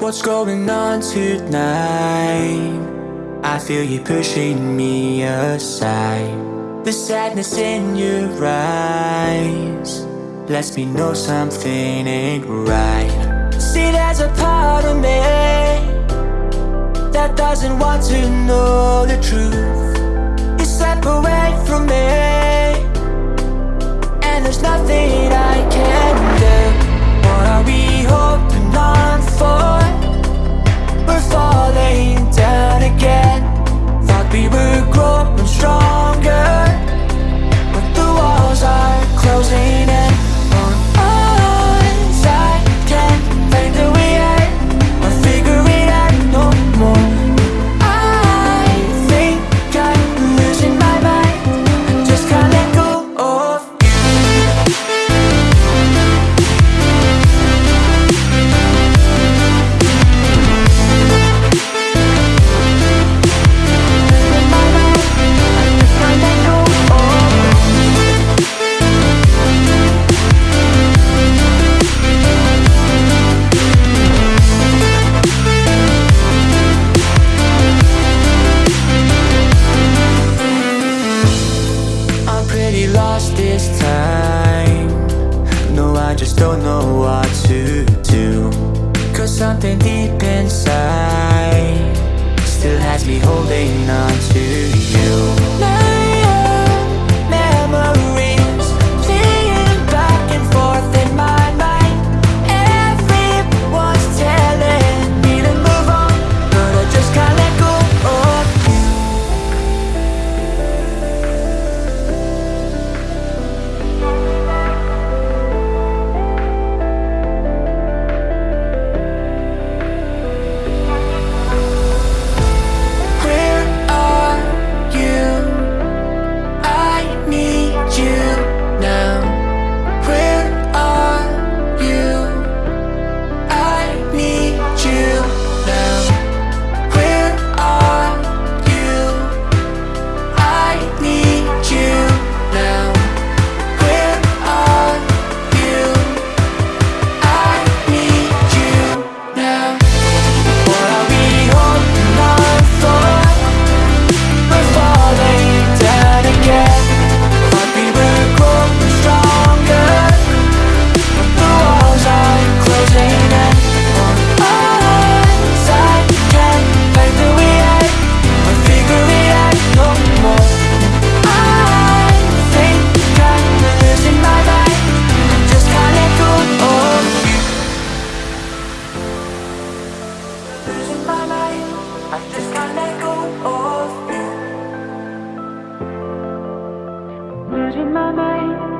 What's going on tonight? I feel you pushing me aside. The sadness in your eyes Lets me know something ain't right. See there's a part of me That doesn't want to know the truth. You step away from me. don't know what to do. Cause something deep inside Still has me holding on to you. mine.